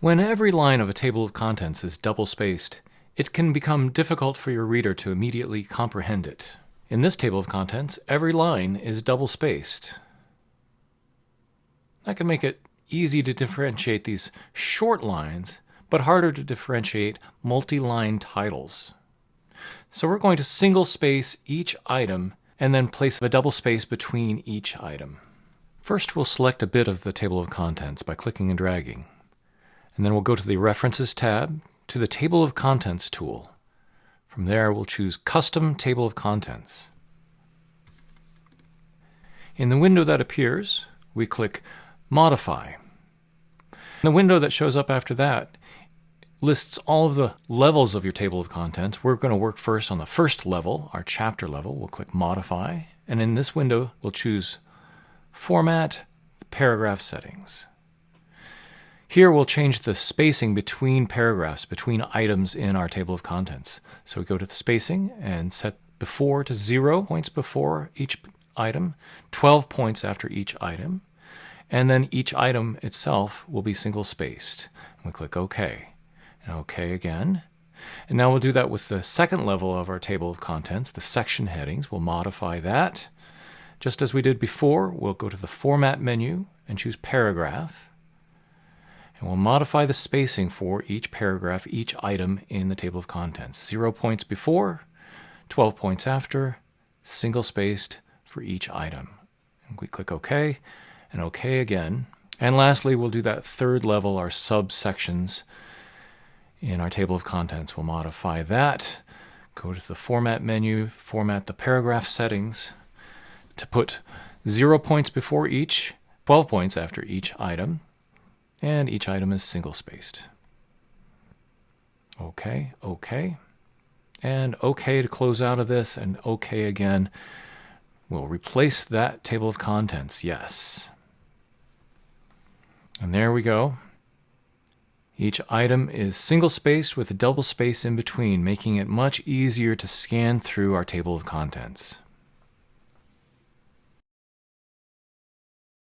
When every line of a table of contents is double-spaced, it can become difficult for your reader to immediately comprehend it. In this table of contents, every line is double-spaced. That can make it easy to differentiate these short lines, but harder to differentiate multi-line titles. So we're going to single space each item and then place a double space between each item. First we'll select a bit of the table of contents by clicking and dragging. And then we'll go to the References tab, to the Table of Contents tool. From there, we'll choose Custom Table of Contents. In the window that appears, we click Modify. The window that shows up after that lists all of the levels of your table of contents. We're going to work first on the first level, our chapter level. We'll click Modify, and in this window, we'll choose Format, Paragraph Settings. Here we'll change the spacing between paragraphs, between items in our table of contents. So we go to the spacing and set before to zero points before each item, 12 points after each item, and then each item itself will be single spaced. we click OK. And OK again. And now we'll do that with the second level of our table of contents, the section headings. We'll modify that. Just as we did before, we'll go to the Format menu and choose Paragraph and we'll modify the spacing for each paragraph, each item in the table of contents. Zero points before, 12 points after, single spaced for each item. And we click OK and OK again. And lastly, we'll do that third level, our subsections in our table of contents. We'll modify that, go to the Format menu, format the paragraph settings to put zero points before each, 12 points after each item, and each item is single spaced. Okay, okay, and okay to close out of this, and okay again. We'll replace that table of contents, yes. And there we go. Each item is single spaced with a double space in between, making it much easier to scan through our table of contents.